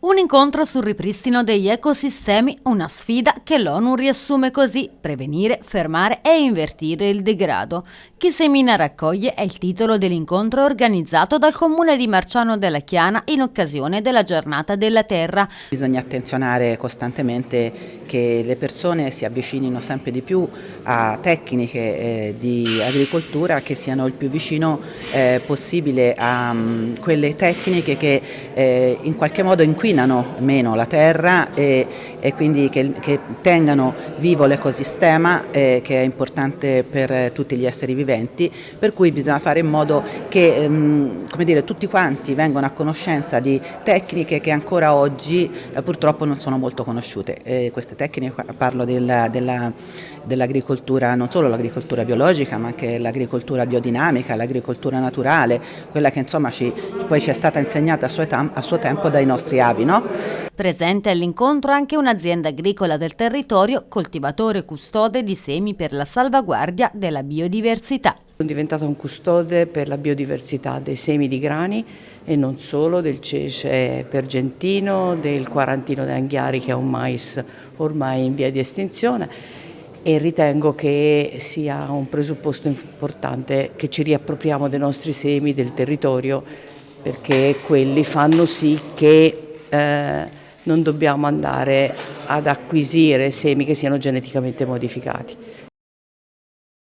Un incontro sul ripristino degli ecosistemi, una sfida che l'ONU riassume così, prevenire, fermare e invertire il degrado. Chi semina raccoglie è il titolo dell'incontro organizzato dal comune di Marciano della Chiana in occasione della giornata della terra. Bisogna attenzionare costantemente che le persone si avvicinino sempre di più a tecniche eh, di agricoltura che siano il più vicino eh, possibile a um, quelle tecniche che eh, in qualche modo inquinano inquinano meno la terra e, e quindi che, che, tengano vivo l'ecosistema eh, che è importante per tutti gli esseri viventi, per cui bisogna fare in modo che ehm, dire, tutti quanti vengano a conoscenza di tecniche che ancora oggi eh, purtroppo non sono molto conosciute. E queste tecniche, parlo dell'agricoltura, dell non solo l'agricoltura biologica ma anche l'agricoltura biodinamica, l'agricoltura naturale, quella che insomma ci, poi ci è stata insegnata a suo, a suo tempo dai nostri avi. No? Presente all'incontro anche un'azienda agricola del territorio, coltivatore custode di semi per la salvaguardia della biodiversità. Sono diventata un custode per la biodiversità dei semi di grani e non solo, del cece pergentino, del quarantino d'anghiari che è un mais ormai in via di estinzione e ritengo che sia un presupposto importante che ci riappropriamo dei nostri semi, del territorio, perché quelli fanno sì che eh, non dobbiamo andare ad acquisire semi che siano geneticamente modificati.